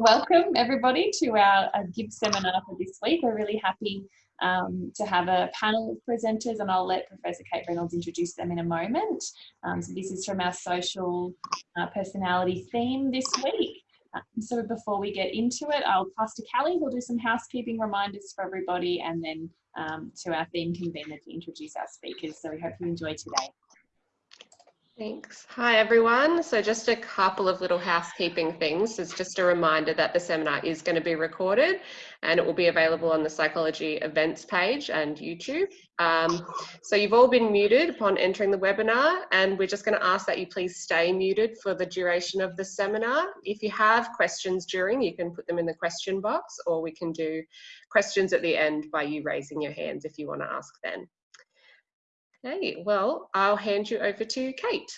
welcome everybody to our, our GIB seminar for this week. We're really happy um, to have a panel of presenters and I'll let Professor Kate Reynolds introduce them in a moment. Um, so this is from our social uh, personality theme this week. Uh, so before we get into it, I'll pass to Callie who'll do some housekeeping reminders for everybody and then um, to our theme convener to introduce our speakers. So we hope you enjoy today. Thanks. Hi, everyone. So just a couple of little housekeeping things. It's just a reminder that the seminar is going to be recorded and it will be available on the Psychology events page and YouTube. Um, so you've all been muted upon entering the webinar and we're just going to ask that you please stay muted for the duration of the seminar. If you have questions during, you can put them in the question box or we can do questions at the end by you raising your hands if you want to ask then. Okay, well, I'll hand you over to Kate.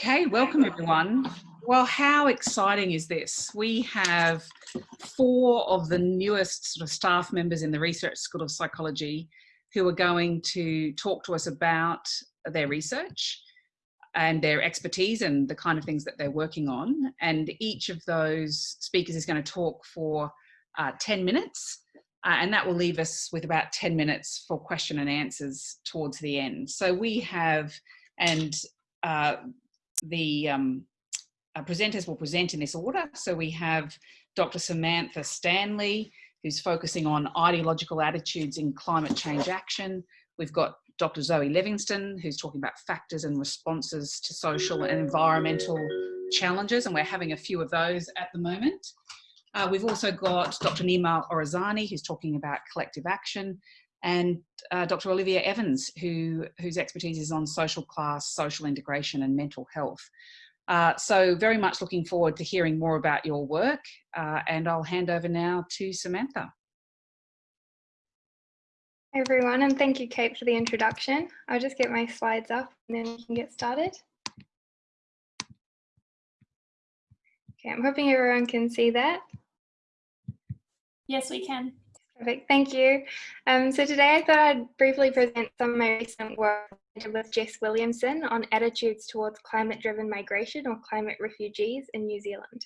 Okay, welcome everyone. Well, how exciting is this? We have four of the newest sort of staff members in the Research School of Psychology who are going to talk to us about their research and their expertise and the kind of things that they're working on. And each of those speakers is going to talk for uh, 10 minutes. Uh, and that will leave us with about 10 minutes for question and answers towards the end. So we have, and uh, the um, uh, presenters will present in this order. So we have Dr. Samantha Stanley, who's focusing on ideological attitudes in climate change action. We've got Dr. Zoe Leviston, who's talking about factors and responses to social and environmental challenges, and we're having a few of those at the moment. Uh, we've also got Dr. Nima Orazani, who's talking about collective action, and uh, Dr. Olivia Evans, who, whose expertise is on social class, social integration and mental health. Uh, so very much looking forward to hearing more about your work uh, and I'll hand over now to Samantha. Everyone and thank you Kate for the introduction. I'll just get my slides up and then we can get started. Okay, I'm hoping everyone can see that. Yes, we can. Perfect, thank you. Um, so today I thought I'd briefly present some of my recent work with Jess Williamson on attitudes towards climate-driven migration or climate refugees in New Zealand.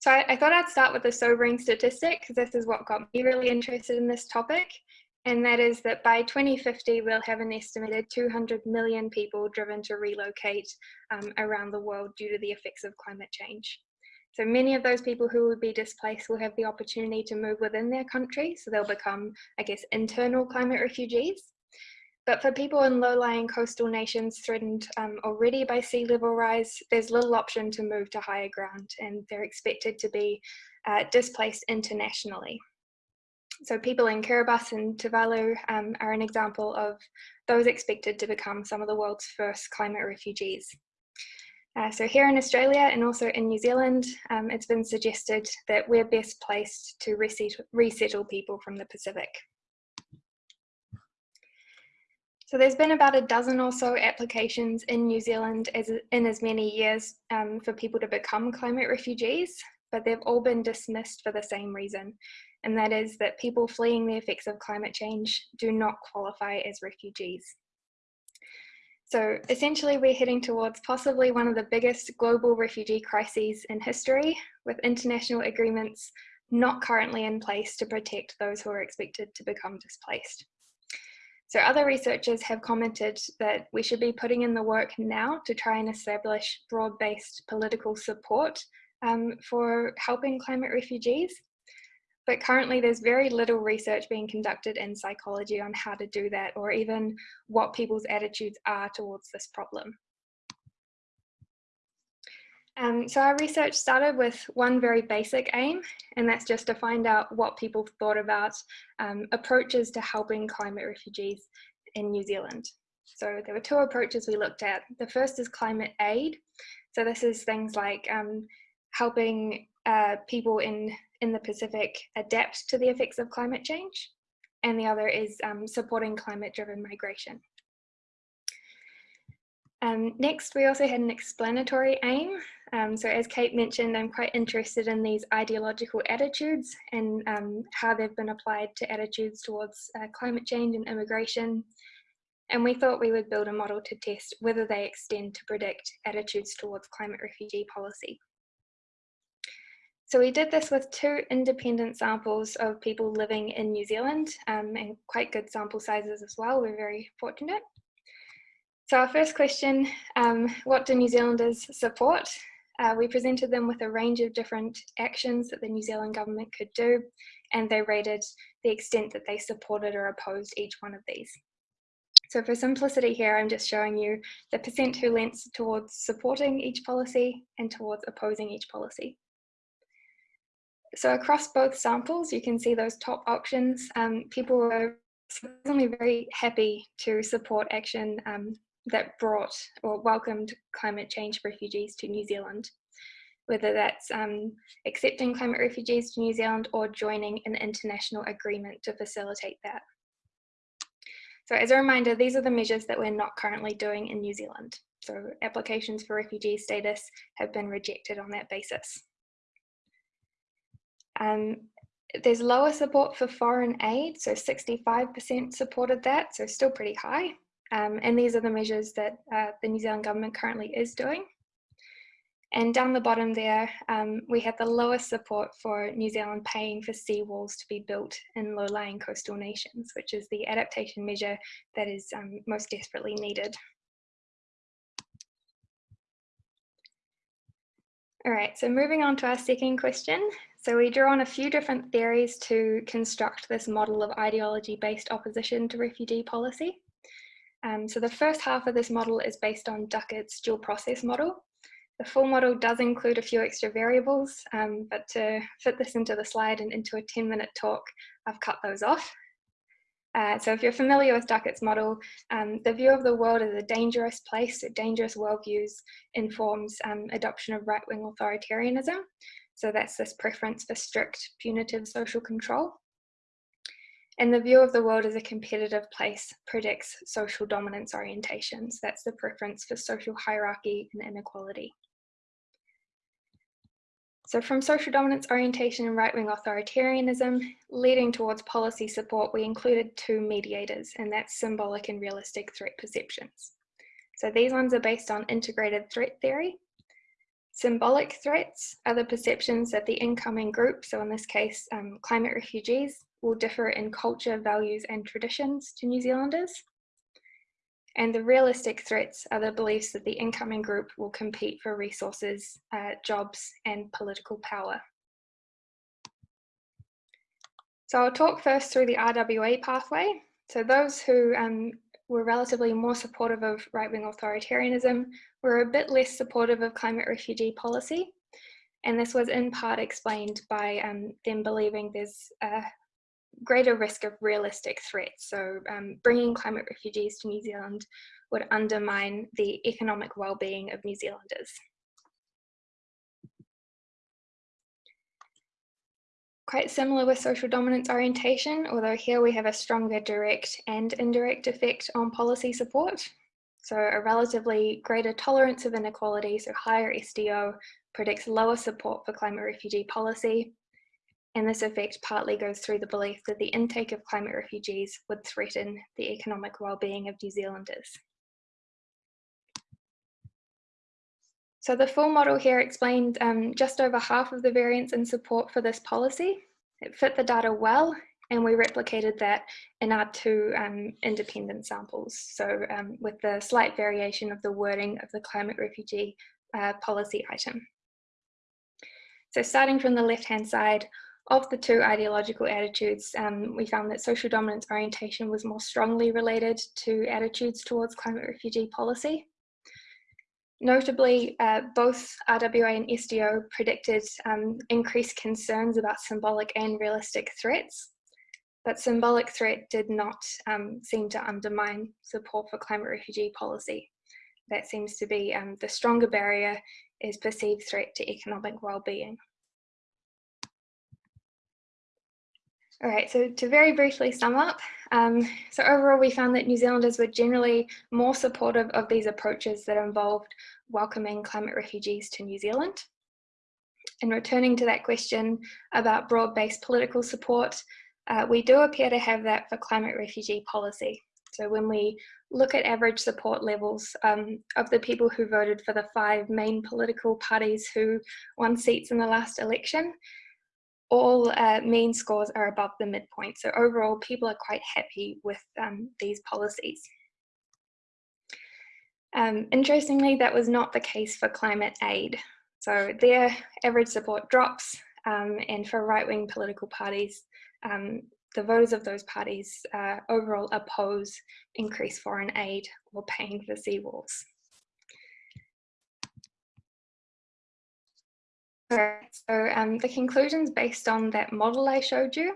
So I, I thought I'd start with a sobering statistic because this is what got me really interested in this topic. And that is that by 2050, we'll have an estimated 200 million people driven to relocate um, around the world due to the effects of climate change. So many of those people who would be displaced will have the opportunity to move within their country. So they'll become, I guess, internal climate refugees. But for people in low-lying coastal nations threatened um, already by sea level rise, there's little option to move to higher ground and they're expected to be uh, displaced internationally. So people in Kiribati and Tuvalu um, are an example of those expected to become some of the world's first climate refugees. Uh, so here in Australia and also in New Zealand, um, it's been suggested that we're best placed to resettle, resettle people from the Pacific. So there's been about a dozen or so applications in New Zealand as, in as many years um, for people to become climate refugees, but they've all been dismissed for the same reason, and that is that people fleeing the effects of climate change do not qualify as refugees. So essentially we're heading towards possibly one of the biggest global refugee crises in history with international agreements not currently in place to protect those who are expected to become displaced. So other researchers have commented that we should be putting in the work now to try and establish broad-based political support um, for helping climate refugees but currently there's very little research being conducted in psychology on how to do that or even what people's attitudes are towards this problem. Um, so our research started with one very basic aim, and that's just to find out what people thought about um, approaches to helping climate refugees in New Zealand. So there were two approaches we looked at. The first is climate aid. So this is things like um, helping uh, people in in the Pacific adapt to the effects of climate change, and the other is um, supporting climate-driven migration. Um, next, we also had an explanatory aim. Um, so as Kate mentioned, I'm quite interested in these ideological attitudes and um, how they've been applied to attitudes towards uh, climate change and immigration. and we thought we would build a model to test whether they extend to predict attitudes towards climate refugee policy. So we did this with two independent samples of people living in New Zealand um, and quite good sample sizes as well. We're very fortunate. So our first question, um, what do New Zealanders support? Uh, we presented them with a range of different actions that the New Zealand government could do, and they rated the extent that they supported or opposed each one of these. So for simplicity here, I'm just showing you the percent who leans towards supporting each policy and towards opposing each policy. So across both samples, you can see those top options. Um, people were certainly very happy to support action um, that brought or welcomed climate change refugees to New Zealand, whether that's um, accepting climate refugees to New Zealand or joining an international agreement to facilitate that. So as a reminder, these are the measures that we're not currently doing in New Zealand. So applications for refugee status have been rejected on that basis. Um, there's lower support for foreign aid, so 65% supported that, so still pretty high. Um, and these are the measures that uh, the New Zealand government currently is doing. And down the bottom there, um, we have the lowest support for New Zealand paying for seawalls to be built in low-lying coastal nations, which is the adaptation measure that is um, most desperately needed. All right, so moving on to our second question. So we draw on a few different theories to construct this model of ideology-based opposition to refugee policy. Um, so the first half of this model is based on Duckitt's dual process model. The full model does include a few extra variables, um, but to fit this into the slide and into a 10 minute talk, I've cut those off. Uh, so if you're familiar with Duckitt's model, um, the view of the world as a dangerous place, dangerous worldviews informs um, adoption of right-wing authoritarianism. So that's this preference for strict punitive social control. And the view of the world as a competitive place predicts social dominance orientations. That's the preference for social hierarchy and inequality. So from social dominance orientation and right-wing authoritarianism, leading towards policy support, we included two mediators, and that's symbolic and realistic threat perceptions. So these ones are based on integrated threat theory. Symbolic threats are the perceptions that the incoming group, so in this case, um, climate refugees, will differ in culture, values and traditions to New Zealanders. And the realistic threats are the beliefs that the incoming group will compete for resources, uh, jobs and political power. So I'll talk first through the RWA pathway. So those who um, were relatively more supportive of right-wing authoritarianism were a bit less supportive of climate refugee policy. And this was in part explained by um, them believing there's a greater risk of realistic threats. So um, bringing climate refugees to New Zealand would undermine the economic well-being of New Zealanders. Quite similar with social dominance orientation, although here we have a stronger direct and indirect effect on policy support. So a relatively greater tolerance of inequality, so higher SDO, predicts lower support for climate refugee policy, and this effect partly goes through the belief that the intake of climate refugees would threaten the economic well-being of New Zealanders. So the full model here explained um, just over half of the variance in support for this policy. It fit the data well, and we replicated that in our two um, independent samples. So um, with the slight variation of the wording of the climate refugee uh, policy item. So starting from the left-hand side, of the two ideological attitudes, um, we found that social dominance orientation was more strongly related to attitudes towards climate refugee policy. Notably, uh, both RWA and SDO predicted um, increased concerns about symbolic and realistic threats, but symbolic threat did not um, seem to undermine support for climate refugee policy. That seems to be um, the stronger barrier is perceived threat to economic well-being. All right, so to very briefly sum up, um, so overall we found that New Zealanders were generally more supportive of these approaches that involved welcoming climate refugees to New Zealand. And returning to that question about broad-based political support, uh, we do appear to have that for climate refugee policy. So when we look at average support levels um, of the people who voted for the five main political parties who won seats in the last election, all uh, mean scores are above the midpoint. So overall, people are quite happy with um, these policies. Um, interestingly, that was not the case for climate aid. So their average support drops um, and for right-wing political parties, um, the voters of those parties uh, overall oppose increased foreign aid or paying for seawalls. So um, the conclusions based on that model I showed you.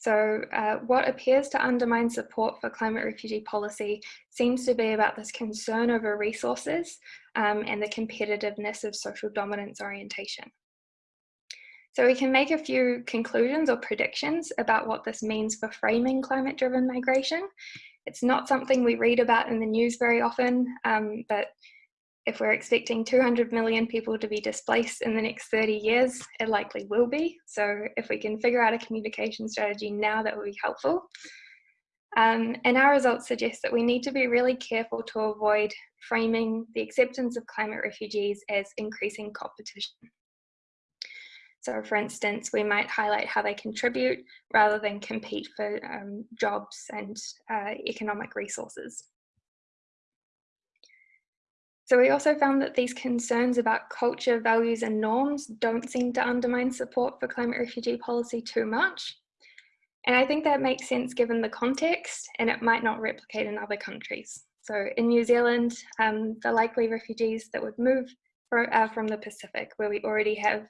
So uh, what appears to undermine support for climate refugee policy seems to be about this concern over resources um, and the competitiveness of social dominance orientation. So we can make a few conclusions or predictions about what this means for framing climate-driven migration. It's not something we read about in the news very often, um, but if we're expecting 200 million people to be displaced in the next 30 years, it likely will be. So if we can figure out a communication strategy now, that would be helpful. Um, and our results suggest that we need to be really careful to avoid framing the acceptance of climate refugees as increasing competition. So for instance, we might highlight how they contribute rather than compete for um, jobs and uh, economic resources. So we also found that these concerns about culture, values and norms don't seem to undermine support for climate refugee policy too much. And I think that makes sense given the context and it might not replicate in other countries. So in New Zealand, um, the likely refugees that would move for, uh, from the Pacific, where we already have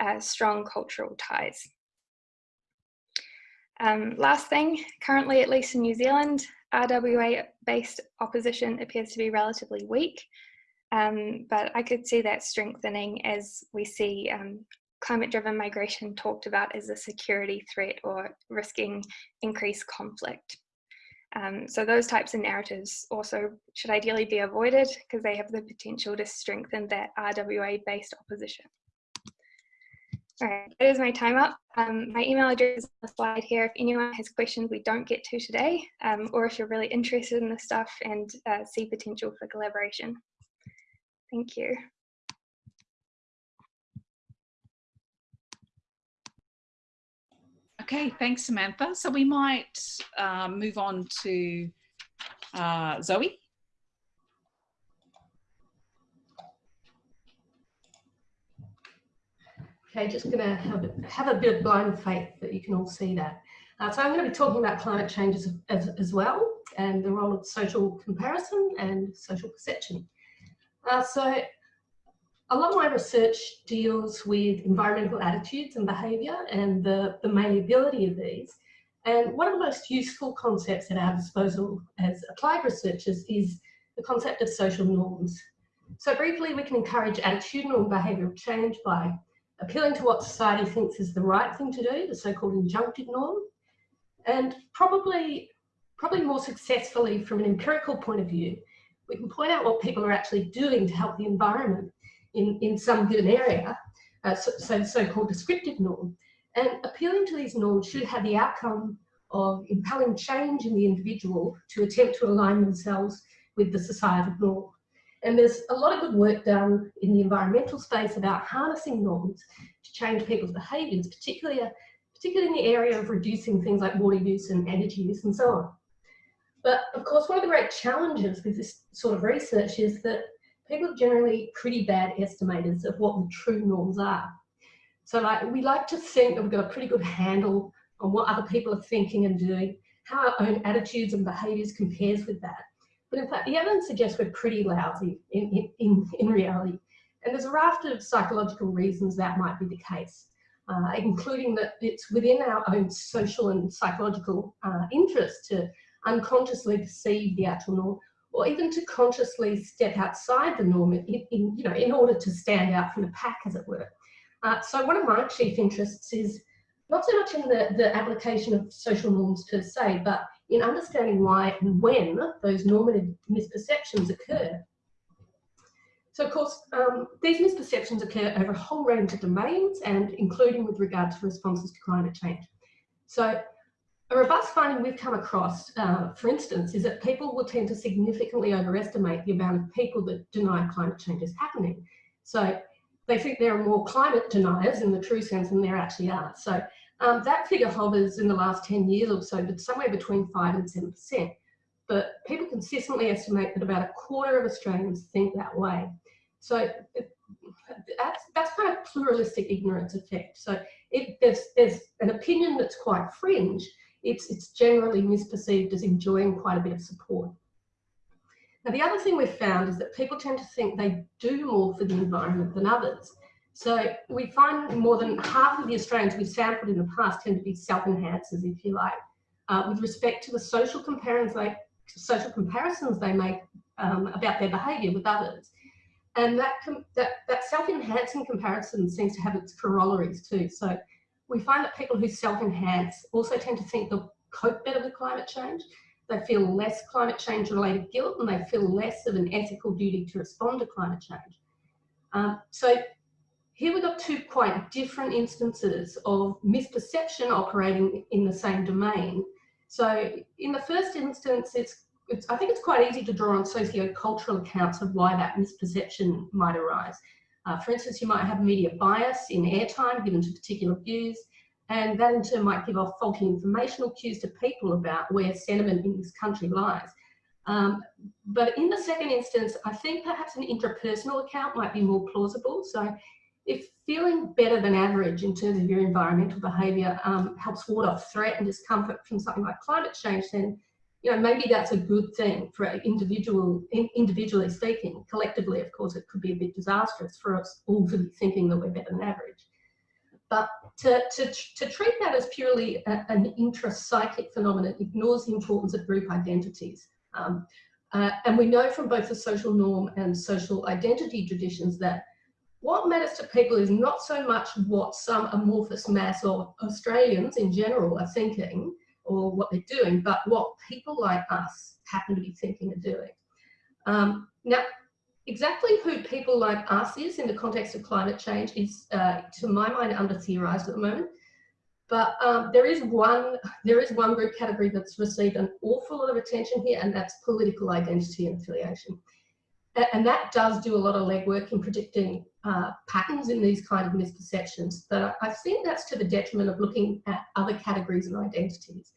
uh, strong cultural ties. Um, last thing, currently at least in New Zealand, RWA-based opposition appears to be relatively weak, um, but I could see that strengthening as we see um, climate-driven migration talked about as a security threat or risking increased conflict. Um, so those types of narratives also should ideally be avoided because they have the potential to strengthen that RWA-based opposition. All right, that is my time up. Um, my email address is on the slide here if anyone has questions we don't get to today, um, or if you're really interested in this stuff and uh, see potential for collaboration. Thank you. Okay, thanks, Samantha. So we might um, move on to uh, Zoe. Okay, just going to have, have a bit of blind faith that you can all see that. Uh, so I'm going to be talking about climate change as, as, as, well and the role of social comparison and social perception. Uh, so a lot of my research deals with environmental attitudes and behaviour and the, the malleability of these. And one of the most useful concepts at our disposal as applied researchers is the concept of social norms. So briefly, we can encourage attitudinal and behavioural change by appealing to what society thinks is the right thing to do, the so-called injunctive norm, and probably, probably more successfully from an empirical point of view, we can point out what people are actually doing to help the environment in, in some given area, uh, so, so so-called descriptive norm. And appealing to these norms should have the outcome of impelling change in the individual to attempt to align themselves with the societal norm. And there's a lot of good work done in the environmental space about harnessing norms to change people's behaviours, particularly, particularly in the area of reducing things like water use and energy use and so on. But of course, one of the great challenges with this sort of research is that people are generally pretty bad estimators of what the true norms are. So like, we like to think that we've got a pretty good handle on what other people are thinking and doing, how our own attitudes and behaviours compares with that. But in fact, the evidence suggests we're pretty lousy in, in, in reality. And there's a raft of psychological reasons that might be the case, uh, including that it's within our own social and psychological uh, interest to unconsciously perceive the actual norm, or even to consciously step outside the norm in, in you know, in order to stand out from the pack, as it were. Uh, so one of my chief interests is not so much in the, the application of social norms per se, but in understanding why and when those normative misperceptions occur. So of course, um, these misperceptions occur over a whole range of domains and including with regard to responses to climate change. So a robust finding we've come across, uh, for instance, is that people will tend to significantly overestimate the amount of people that deny climate change is happening. So they think there are more climate deniers in the true sense than there actually are. So um, that figure hovers in the last 10 years or so, but somewhere between 5 and 7%. But people consistently estimate that about a quarter of Australians think that way. So that's, that's kind of pluralistic ignorance effect. So if there's, there's an opinion that's quite fringe, it's, it's generally misperceived as enjoying quite a bit of support. Now, the other thing we've found is that people tend to think they do more for the environment than others. So we find more than half of the Australians we've sampled in the past tend to be self-enhancers, if you like, uh, with respect to the social comparisons they, social comparisons they make um, about their behaviour with others. And that, that, that self-enhancing comparison seems to have its corollaries too. So we find that people who self-enhance also tend to think they'll cope better with climate change. They feel less climate change related guilt and they feel less of an ethical duty to respond to climate change. Um, so here we've got two quite different instances of misperception operating in the same domain. So in the first instance, it's, it's I think it's quite easy to draw on socio-cultural accounts of why that misperception might arise. Uh, for instance, you might have media bias in airtime given to particular views, and that in turn might give off faulty informational cues to people about where sentiment in this country lies. Um, but in the second instance, I think perhaps an intrapersonal account might be more plausible. So if feeling better than average in terms of your environmental behaviour um, helps ward off threat and discomfort from something like climate change, then you know, maybe that's a good thing for individual, individually speaking. Collectively, of course, it could be a bit disastrous for us all to be thinking that we're better than average. But to, to, to treat that as purely a, an intrapsychic phenomenon ignores the importance of group identities. Um, uh, and we know from both the social norm and social identity traditions that what matters to people is not so much what some amorphous mass of Australians in general are thinking, or what they're doing, but what people like us happen to be thinking and doing. Um, now, exactly who people like us is in the context of climate change is, uh, to my mind, under theorised at the moment. But um, there is one there is one group category that's received an awful lot of attention here, and that's political identity and affiliation. And that does do a lot of legwork in predicting uh, patterns in these kind of misperceptions. But I think that's to the detriment of looking at other categories and identities.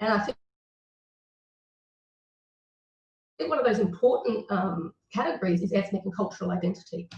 And I think one of those important um, categories is ethnic and cultural identity.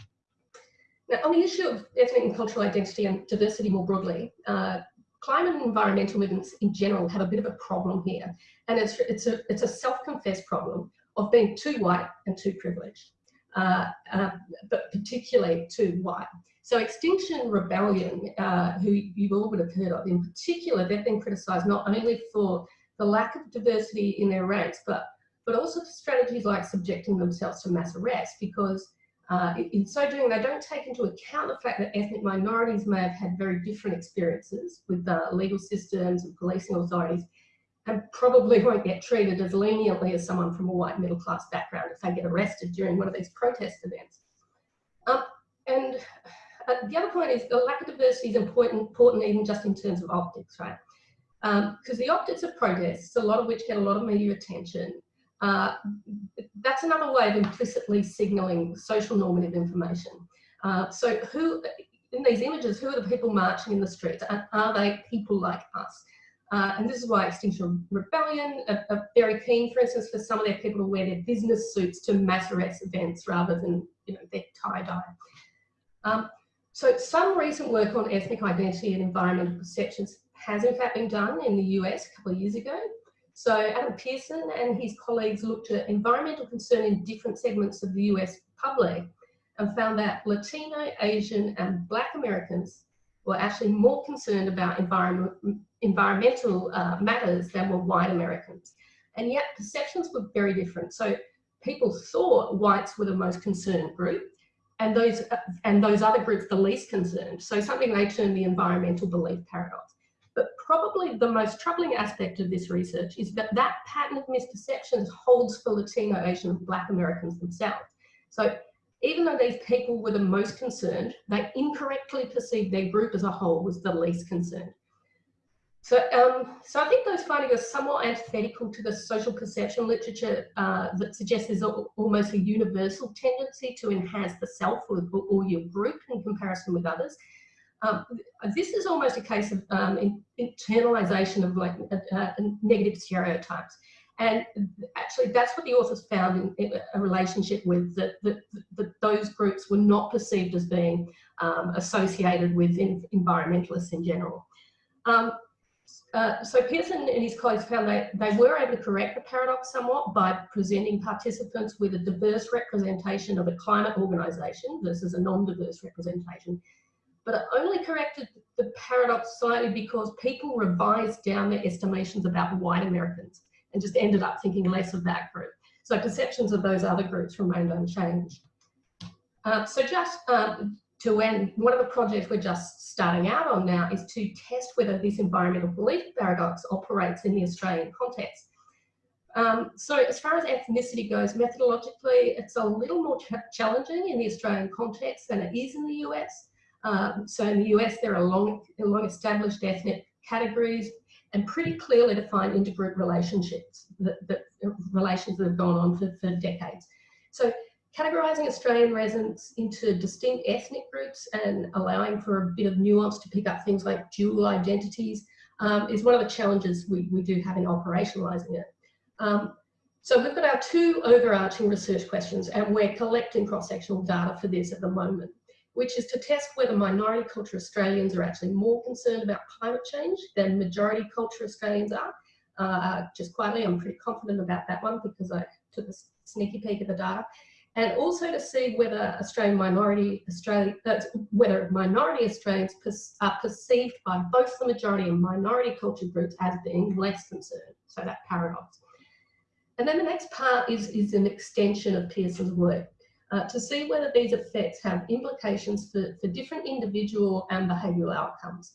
Now, on the issue of ethnic and cultural identity and diversity more broadly, uh, climate and environmental movements in general have a bit of a problem here. And it's, it's a, it's a self-confessed problem of being too white and too privileged, uh, uh, but particularly to white. So Extinction Rebellion, uh, who you all would have heard of, in particular, they've been criticised not only for the lack of diversity in their ranks, but, but also for strategies like subjecting themselves to mass arrest, because uh, in so doing, they don't take into account the fact that ethnic minorities may have had very different experiences with uh, legal systems and policing authorities, and probably won't get treated as leniently as someone from a white middle class background if they get arrested during one of these protest events. Um, and uh, the other point is the lack of diversity is important, important even just in terms of optics, right? Because um, the optics of protests, a lot of which get a lot of media attention, uh, that's another way of implicitly signalling social normative information. Uh, so who, in these images, who are the people marching in the streets? Are, are they people like us? Uh, and this is why Extinction Rebellion are, are, very keen, for instance, for some of their people to wear their business suits to mass arrest events rather than you know, their tie-dye. Um, so some recent work on ethnic identity and environmental perceptions has in fact been done in the US a couple of years ago. So Adam Pearson and his colleagues looked at environmental concern in different segments of the US public and found that Latino, Asian and Black Americans were actually more concerned about environment, environmental uh, matters than were white Americans. And yet perceptions were very different. So people thought whites were the most concerned group and those, uh, and those other groups the least concerned. So something they term the environmental belief paradox. But probably the most troubling aspect of this research is that that pattern of misperceptions holds for Latino, Asian, and Black Americans themselves. So even though these people were the most concerned, they incorrectly perceived their group as a whole was the least concerned. So, um, so I think those findings are somewhat antithetical to the social perception literature uh, that suggests there's a, almost a universal tendency to enhance the self or, or your group in comparison with others. Um, this is almost a case of um, in, internalization of like uh, uh, negative stereotypes. And actually, that's what the authors found in, in a relationship with that, that, that, those groups were not perceived as being um, associated with in, environmentalists in general. Um, uh, so Pearson and his colleagues found that they were able to correct the paradox somewhat by presenting participants with a diverse representation of a climate organisation versus a non-diverse representation. But it only corrected the paradox slightly because people revised down their estimations about white Americans and just ended up thinking less of that group. So perceptions of those other groups remained unchanged. Uh, so just um, to end, one of the projects we're just starting out on now is to test whether this environmental belief paradox operates in the Australian context. Um, so as far as ethnicity goes, methodologically, it's a little more ch challenging in the Australian context than it is in the US. Um, so in the US, there are long, long established ethnic categories and pretty clearly defined intergroup relationships, that, that relations that have gone on for, for decades. So categorizing Australian residents into distinct ethnic groups and allowing for a bit of nuance to pick up things like dual identities um, is one of the challenges we, we do have in operationalizing it. Um, so we've got our two overarching research questions and we're collecting cross-sectional data for this at the moment which is to test whether minority culture Australians are actually more concerned about climate change than majority culture Australians are. Uh, just quietly, I'm pretty confident about that one because I took a sneaky peek at the data. And also to see whether Australian minority Australia, uh, whether minority Australians are perceived by both the majority and minority culture groups as being less concerned. So that paradox. And then the next part is, is an extension of Pearson's work uh, to see whether these effects have implications for, for different individual and behavioural outcomes.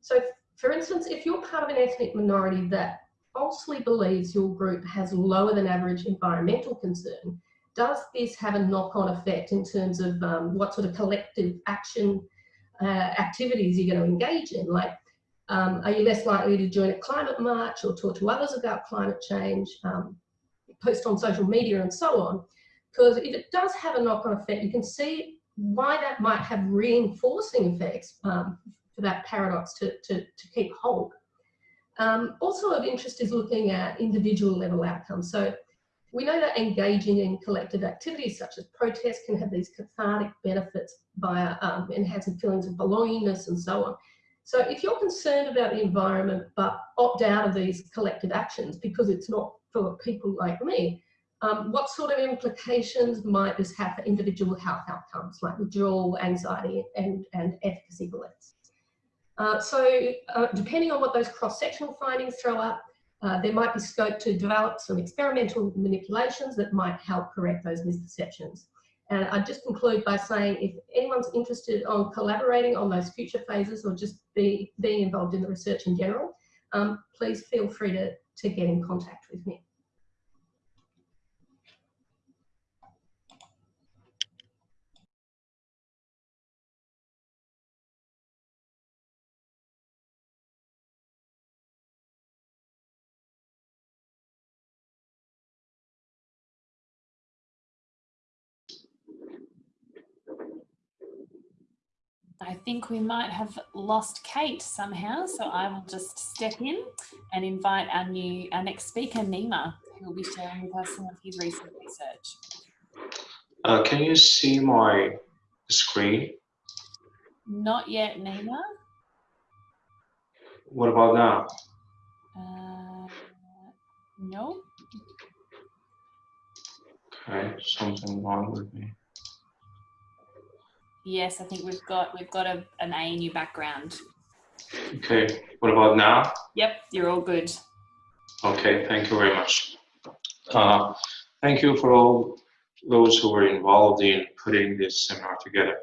So for instance, if you're part of an ethnic minority that falsely believes your group has lower than average environmental concern, does this have a knock-on effect in terms of um, what sort of collective action uh, activities you're going to engage in? Like, um, are you less likely to join a climate march or talk to others about climate change, um, post on social media and so on? Because if it does have a knock-on effect, you can see why that might have reinforcing effects um, for that paradox to, to, to keep hold. Um, also of interest is looking at individual level outcomes. So we know that engaging in collective activities such as protest can have these cathartic benefits by um, enhancing feelings of belongingness and so on. So if you're concerned about the environment but opt out of these collective actions because it's not for people like me, um, what sort of implications might this have for individual health outcomes like withdrawal, anxiety and, and efficacy beliefs? Uh, so uh, depending on what those cross-sectional findings throw up, uh, there might be scope to develop some experimental manipulations that might help correct those misperceptions. And I'd just conclude by saying if anyone's interested on collaborating on those future phases or just be, being involved in the research in general, um, please feel free to, to get in contact with me. Think we might have lost Kate somehow, so I will just step in and invite our new, our next speaker, Nima, who will be sharing with us some of his recent research. Uh, can you see my screen? Not yet, Nima. What about now? Uh, no. Okay, something wrong with me. Yes, I think we've got we've got a, an ANU background. Okay, what about now? Yep, you're all good. Okay, thank you very much. Uh, thank you for all those who were involved in putting this seminar together.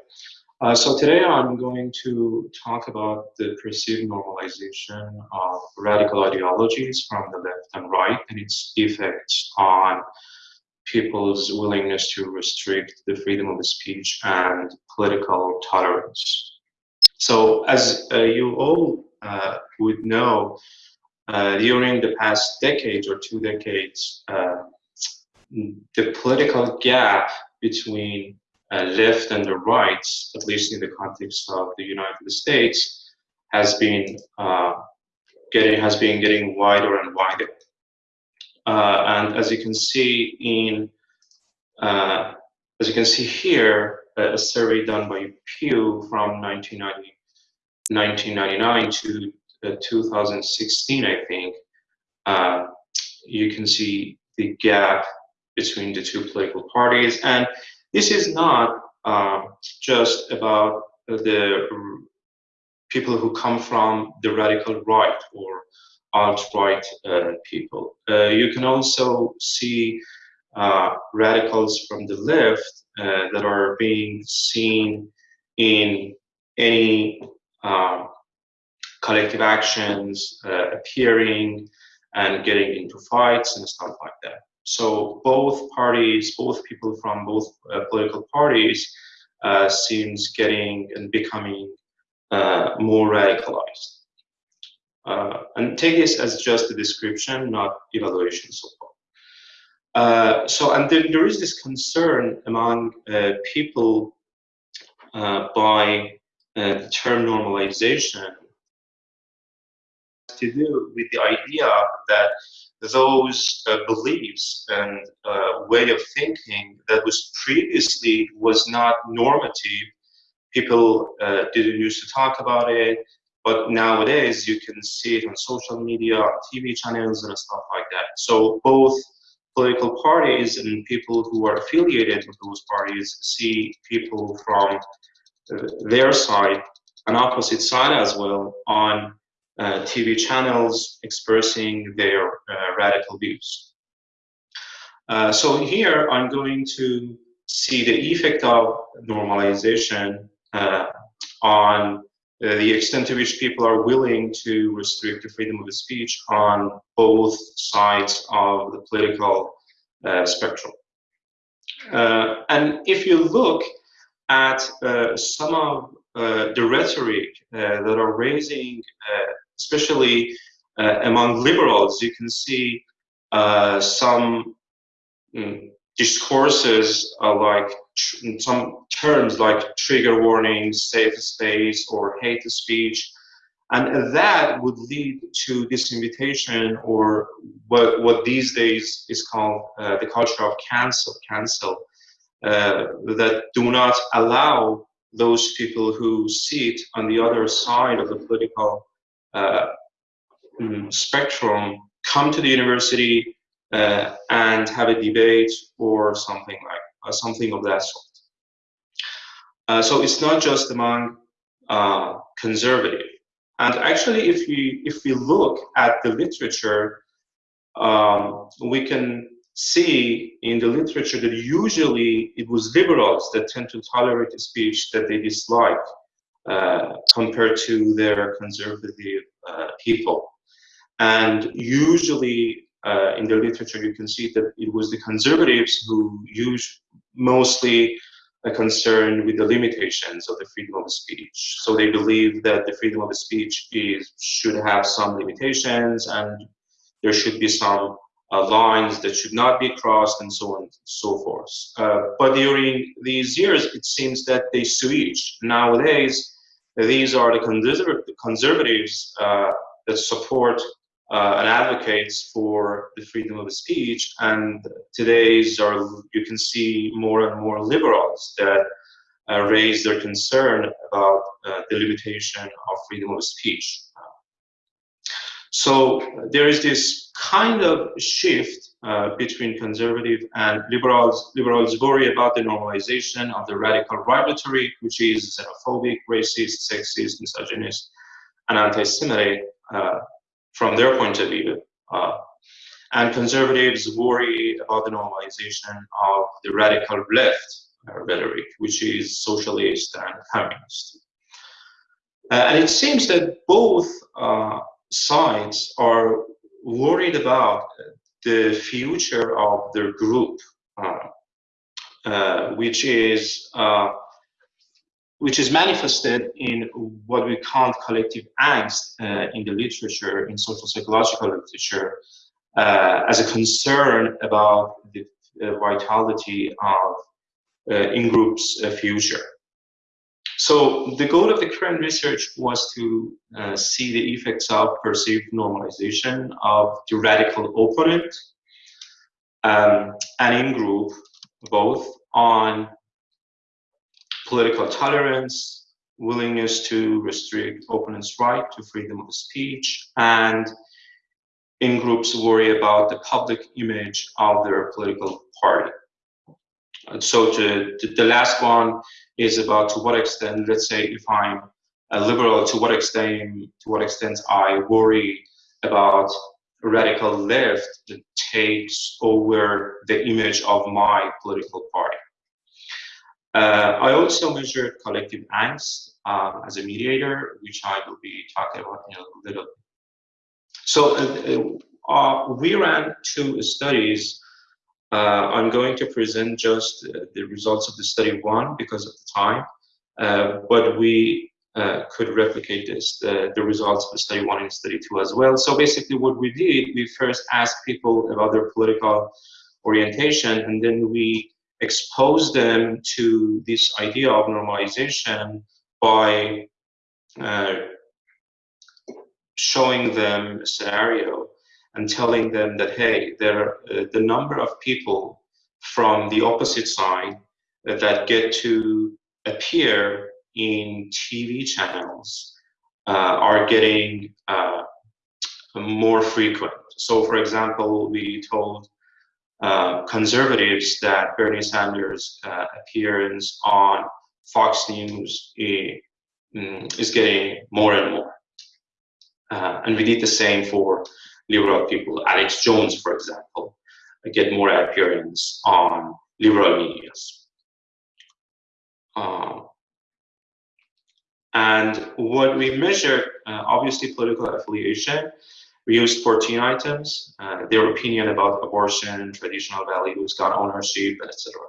Uh, so today I'm going to talk about the perceived normalization of radical ideologies from the left and right and its effects on people's willingness to restrict the freedom of speech and political tolerance. So as uh, you all uh, would know, uh, during the past decades or two decades, uh, the political gap between uh, left and the right, at least in the context of the United States, has been uh, getting has been getting wider and wider. Uh, and as you can see in uh, as you can see here, a survey done by Pew from 1990, 1999 to uh, 2016, I think, uh, you can see the gap between the two political parties. And this is not uh, just about the people who come from the radical right or alt-right uh, people. Uh, you can also see uh, radicals from the left that are being seen in any um, collective actions, appearing and getting into fights and stuff like that. So both parties, both people from both uh, political parties uh, seems getting and becoming uh, more radicalized. Uh, and take this as just a description, not evaluation so far. Uh, so, and there, there is this concern among uh, people uh, by uh, the term normalization to do with the idea that those uh, beliefs and uh, way of thinking that was previously was not normative. People didn't used to talk about it, but nowadays you can see it on social media, TV channels and stuff like that. So both political parties and people who are affiliated with those parties see people from uh, their side, an opposite side as well, on uh, TV channels expressing their uh, radical views. Uh, so here I'm going to see the effect of normalization uh, on uh, the extent to which people are willing to restrict the freedom of speech on both sides of the political uh, spectrum. Uh, and if you look at uh, some of uh, the rhetoric that are raising, especially among liberals, you can see some mm, discourses like some terms like trigger warnings, safe space, or hate speech. And that would lead to this invitation or what, what these days is called uh, the culture of cancel, cancel, uh, that do not allow those people who sit on the other side of the political uh, mm, spectrum come to the university uh, and have a debate or something like something of that sort. Uh, so it's not just among uh, conservative. And actually, if we if we look at the literature, um, we can see in the literature that usually it was liberals that tend to tolerate a speech that they dislike uh, compared to their conservative uh, people. And usually uh, in the literature, you can see that it was the conservatives who used mostly a concern with the limitations of the freedom of speech. So they believe that the freedom of speech is should have some limitations and there should be some uh, lines that should not be crossed and so on and so forth. Uh, but during these years, it seems that they switch. Nowadays, these are the conservatives uh, that support uh, and advocates for the freedom of speech. And today's are you can see more and more liberals that uh, raise their concern about uh, the limitation of freedom of speech. So there is this kind of shift uh, between conservative and liberals. Liberals worry about the normalization of the radical right rhetoric, which is xenophobic, racist, sexist, misogynist, and anti-Semitic. Uh, from their point of view. Uh, and conservatives worry about the normalization of the radical left uh, rhetoric, which is socialist and communist. Uh, and it seems that both uh, sides are worried about the future of their group, uh, uh, which is which is manifested in what we call collective angst uh, in the literature, in social psychological literature, uh, as a concern about the uh, vitality of uh, in-groups future. So the goal of the current research was to uh, see the effects of perceived normalization of the radical opponent um, and in-group both on political tolerance, willingness to restrict opponents' right to freedom of speech, and in-groups worry about the public image of their political party. And so to, to, the last one is about to what extent, let's say if I'm a liberal, to what extent, to what extent I worry about radical left that takes over the image of my political party. Uh, I also measured collective angst um, as a mediator, which I will be talking about in a little bit. So uh, uh, we ran two studies uh, I'm going to present just uh, the results of the study one because of the time, uh, but we uh, could replicate this, the, the, results of the study one and study two as well. So basically what we did, we first asked people about their political orientation and then we exposed them to this idea of normalization by uh, showing them a scenario and telling them that, hey, there, uh, the number of people from the opposite side that get to appear in TV channels uh, are getting uh, more frequent. So, for example, we told uh, conservatives that Bernie Sanders' uh, appearance on Fox News is, mm, is getting more and more. Uh, and we did the same for liberal people. Alex Jones, for example, get more appearance on liberal medias. Uh, and what we measured, uh, obviously political affiliation, we used 14 items, uh, their opinion about abortion, traditional values, gun ownership, etc.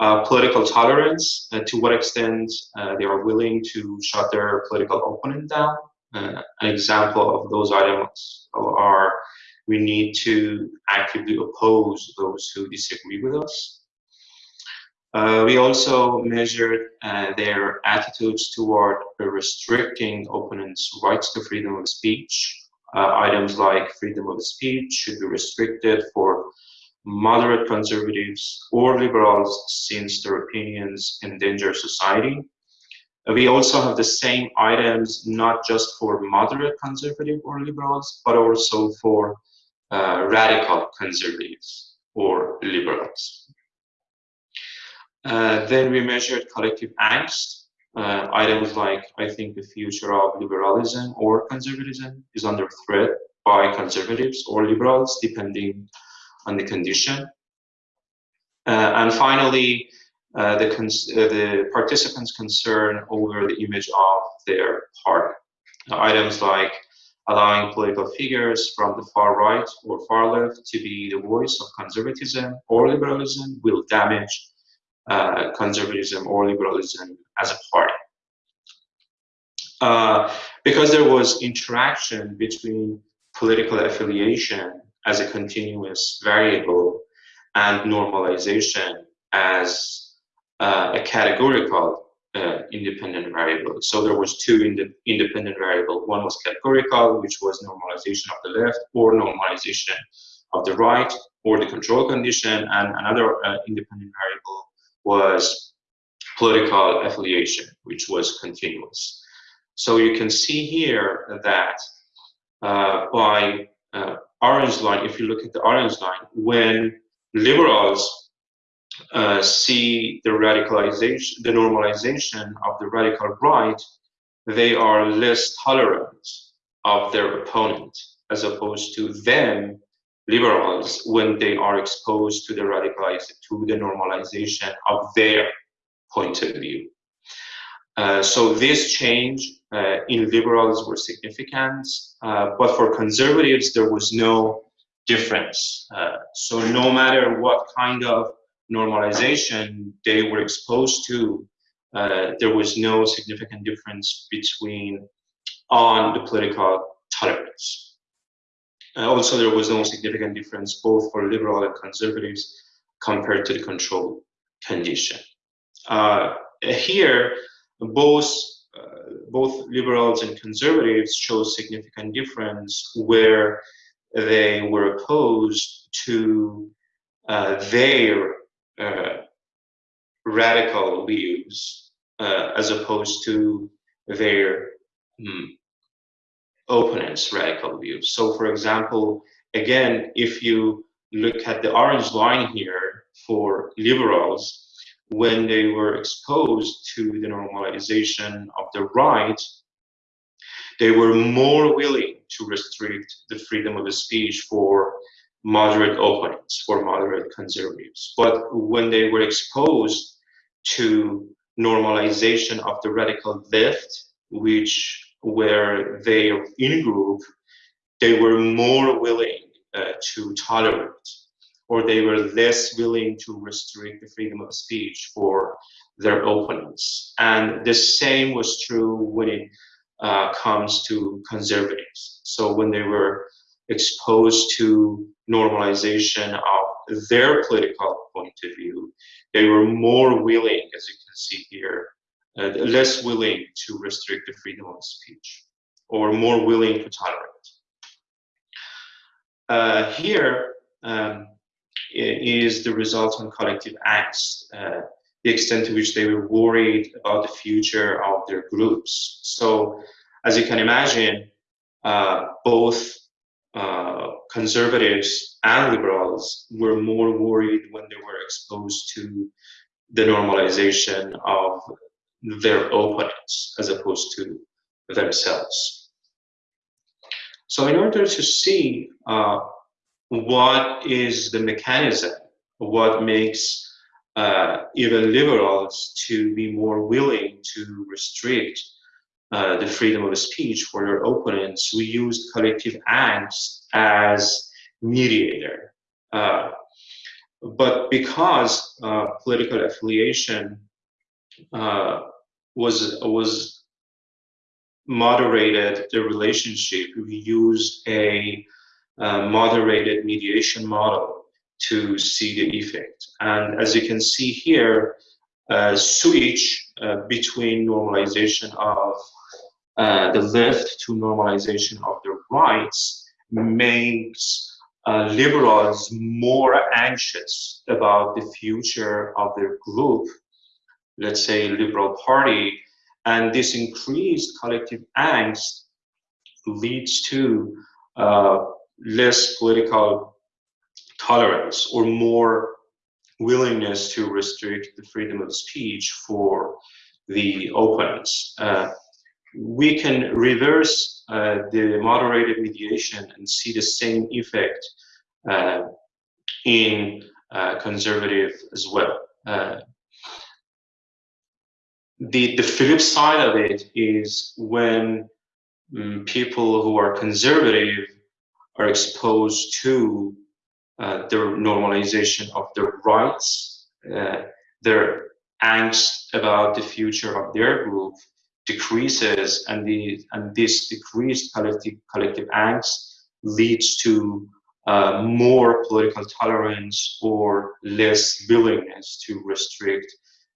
Uh, political tolerance, uh, to what extent uh, they are willing to shut their political opponent down, uh, an example of those items are we need to actively oppose those who disagree with us. Uh, we also measured uh, their attitudes toward restricting opponents' rights to freedom of speech. Uh, items like freedom of speech should be restricted for moderate conservatives or liberals since their opinions endanger society. We also have the same items, not just for moderate conservative or liberals, but also for uh, radical conservatives or liberals. Uh, then we measured collective angst. Uh, items like, I think the future of liberalism or conservatism is under threat by conservatives or liberals, depending on the condition. Uh, and finally, uh, the, uh, the participants' concern over the image of their party. items like allowing political figures from the far right or far left to be the voice of conservatism or liberalism will damage uh, conservatism or liberalism as a party. Uh, because there was interaction between political affiliation as a continuous variable and normalization as uh, a categorical uh, independent variable. So there was two ind independent variable. One was categorical, which was normalization of the left or normalization of the right or the control condition. And another uh, independent variable was political affiliation, which was continuous. So you can see here that uh, by uh, orange line, if you look at the orange line, when liberals uh, see the radicalization, the normalization of the radical right, they are less tolerant of their opponent, as opposed to them, liberals, when they are exposed to the radicalization, to the normalization of their point of view. Uh, so this change uh, in liberals were significant, uh, but for conservatives, there was no difference. Uh, so no matter what kind of normalization they were exposed to uh, there was no significant difference between on the political tolerance. Also, there was no significant difference both for liberal and conservatives compared to the control condition. Uh, here, both uh, both liberals and conservatives show significant difference where they were opposed to uh, their uh, radical views uh, as opposed to their um, opponents' radical views. So, for example, again, if you look at the orange line here for liberals, when they were exposed to the normalization of the right, they were more willing to restrict the freedom of speech for moderate opponents, for moderate conservatives. But when they were exposed to normalization of the radical left, which were they in-group, they were more willing uh, to tolerate or they were less willing to restrict the freedom of speech for their opponents. And the same was true when it uh, comes to conservatives. So when they were exposed to normalization of their political point of view, they were more willing, as you can see here, uh, less willing to restrict the freedom of speech or more willing to tolerate. Uh, here um, is the result on collective angst, uh, the extent to which they were worried about the future of their groups. So, as you can imagine, uh, both uh, conservatives and liberals were more worried when they were exposed to the normalization of their opponents as opposed to themselves. So in order to see uh, what is the mechanism, what makes uh, even liberals to be more willing to restrict uh, the freedom of speech for their opponents, we used collective angst as mediator. Uh, but because uh, political affiliation uh, was was moderated the relationship, we used a uh, moderated mediation model to see the effect. And as you can see here, uh, switch uh, between normalization of uh, the left to normalization of the rights makes uh, liberals more anxious about the future of their group, let's say liberal party, and this increased collective angst leads to uh, less political tolerance or more willingness to restrict the freedom of speech for the opponents. Uh, we can reverse uh, the moderated mediation and see the same effect uh, in uh, conservative as well. The, the flip side of it is when um, people who are conservative are exposed to uh, the normalization of their rights, uh, their angst about the future of their group decreases, and the and this decreased collective collective angst leads to uh, more political tolerance or less willingness to restrict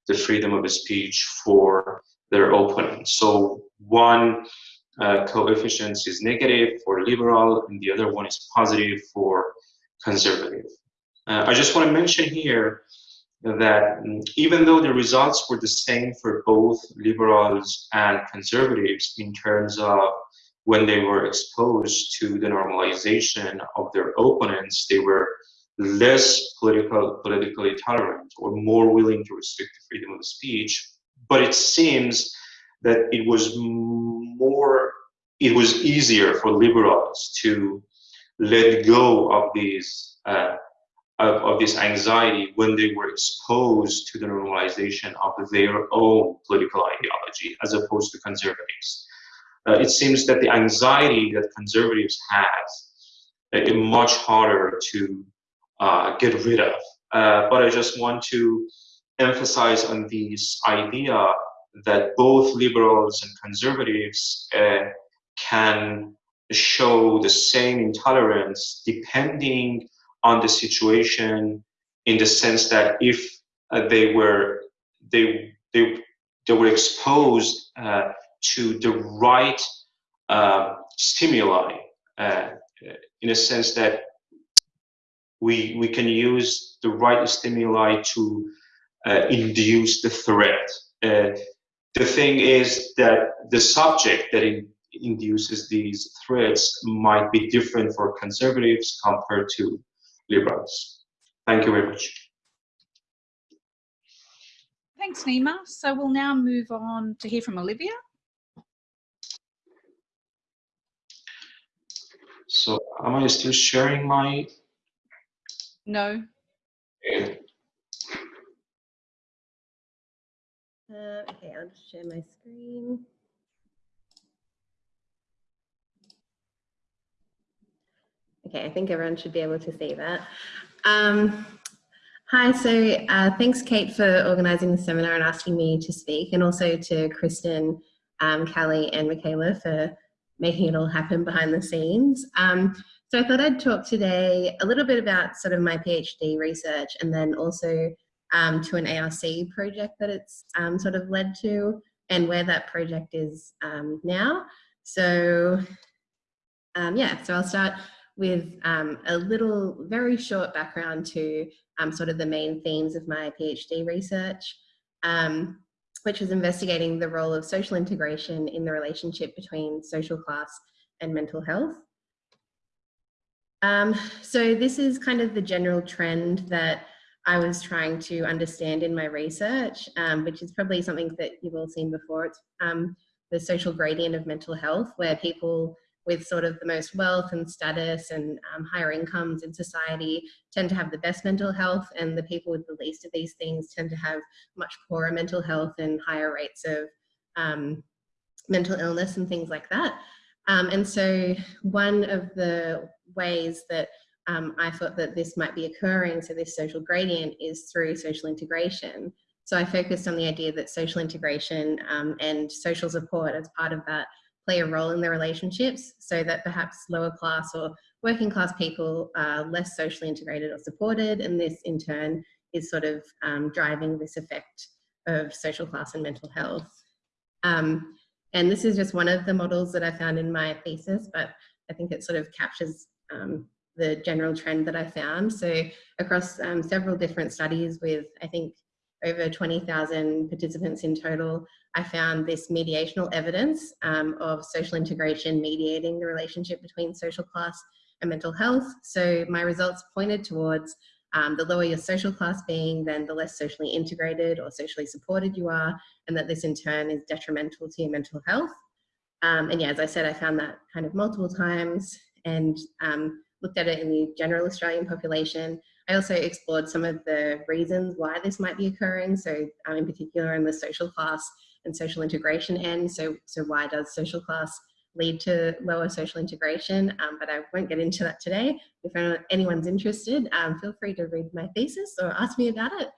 the freedom of speech for their opponents. So one uh, coefficient is negative for liberal and the other one is positive for conservative. Uh, I just want to mention here that um, even though the results were the same for both liberals and conservatives in terms of when they were exposed to the normalization of their opponents, they were less political, politically tolerant or more willing to restrict the freedom of speech. But it seems that it was more, it was easier for liberals to let go of these uh, of, of, this anxiety when they were exposed to the normalization of their own political ideology as opposed to conservatives. Uh, it seems that the anxiety that conservatives have uh, is much harder to uh, get rid of. Uh, but I just want to emphasize on this idea that both liberals and conservatives uh, can show the same intolerance depending on the situation in the sense that if uh, they were they they they were exposed uh, to the right uh, stimuli in a sense that we we can use the right stimuli to uh, induce the threat uh, the thing is that the subject that in, induces these threats might be different for conservatives compared to liberals. Thank you very much. Thanks, Nima. So we'll now move on to hear from Olivia. So am I still sharing my? No. Okay. Uh, okay, I'll just share my screen. Okay, I think everyone should be able to see that. Um, hi, so uh, thanks Kate for organising the seminar and asking me to speak and also to Kristen, um, Callie and Michaela for making it all happen behind the scenes. Um, so I thought I'd talk today a little bit about sort of my PhD research and then also um, to an ARC project that it's um, sort of led to and where that project is um, now. So um, yeah, so I'll start with um, a little very short background to um, sort of the main themes of my PhD research, which was investigating the role of social integration in the relationship between social class and mental health. So this is kind of the general trend that I was trying to understand in my research, um, which is probably something that you've all seen before. It's um, the social gradient of mental health, where people with sort of the most wealth and status and um, higher incomes in society tend to have the best mental health, and the people with the least of these things tend to have much poorer mental health and higher rates of um, mental illness and things like that. Um, and so one of the ways that um, I thought that this might be occurring, so this social gradient is through social integration. So I focused on the idea that social integration um, and social support as part of that play a role in the relationships so that perhaps lower class or working class people are less socially integrated or supported and this in turn is sort of um, driving this effect of social class and mental health. Um, and this is just one of the models that I found in my thesis, but I think it sort of captures um, the general trend that I found. So across um, several different studies with, I think, over 20,000 participants in total, I found this mediational evidence um, of social integration mediating the relationship between social class and mental health. So my results pointed towards um, the lower your social class being, then the less socially integrated or socially supported you are, and that this in turn is detrimental to your mental health. Um, and yeah, as I said, I found that kind of multiple times and um, looked at it in the general Australian population. I also explored some of the reasons why this might be occurring. So um, in particular in the social class and social integration end. So, so why does social class lead to lower social integration? Um, but I won't get into that today. If anyone's interested, um, feel free to read my thesis or ask me about it.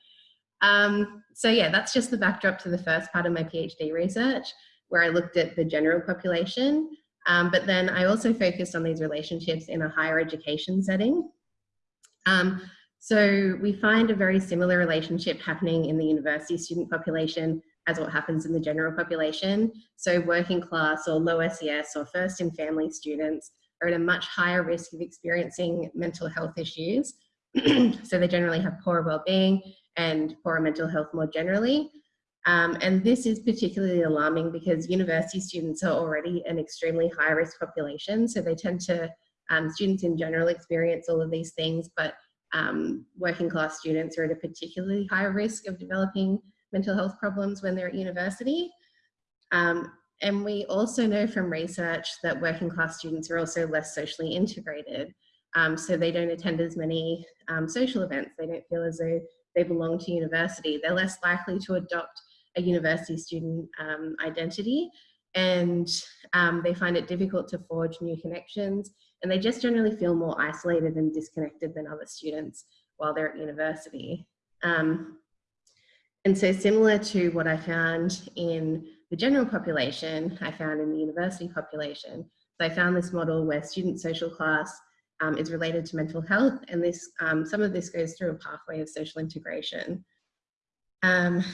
Um, so yeah, that's just the backdrop to the first part of my PhD research, where I looked at the general population. Um, but then I also focused on these relationships in a higher education setting. Um, so we find a very similar relationship happening in the university student population as what happens in the general population. So working class or low SES or first in family students are at a much higher risk of experiencing mental health issues. so they generally have poorer well-being and poorer mental health more generally. Um, and this is particularly alarming because university students are already an extremely high risk population. So they tend to, um, students in general experience all of these things, but um, working class students are at a particularly high risk of developing mental health problems when they're at university. Um, and we also know from research that working class students are also less socially integrated. Um, so they don't attend as many um, social events. They don't feel as though they belong to university. They're less likely to adopt a university student um, identity and um, they find it difficult to forge new connections and they just generally feel more isolated and disconnected than other students while they're at university. Um, And so similar to what I found in the general population, I found in the university population. So I found this model where student social class um, is related to mental health and this um, some of this goes through a pathway of social integration. Um,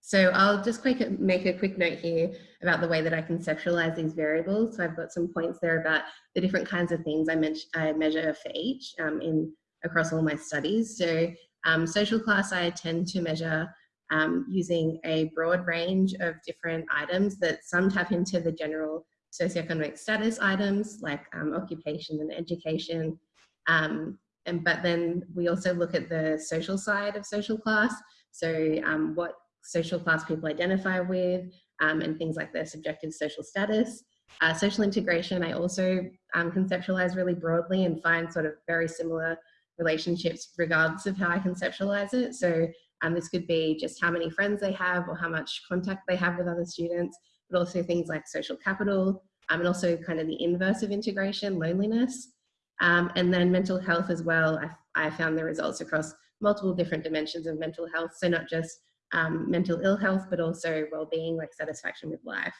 so I'll just quick, make a quick note here about the way that I conceptualize these variables. So I've got some points there about the different kinds of things I, I measure for each um, in across all my studies. So um, social class I tend to measure um, using a broad range of different items that some tap into the general socioeconomic status items like um, occupation and education. Um, and, but then we also look at the social side of social class. So um, what social class people identify with um, and things like their subjective social status. Uh, social integration, I also conceptualize really broadly and find sort of very similar relationships regardless of how I conceptualize it. So um, this could be just how many friends they have or how much contact they have with other students, but also things like social capital, um, and also kind of the inverse of integration, loneliness. Um, and then mental health as well. I, I, found the results across multiple different dimensions of mental health. So not just um, mental ill health, but also well-being like satisfaction with life.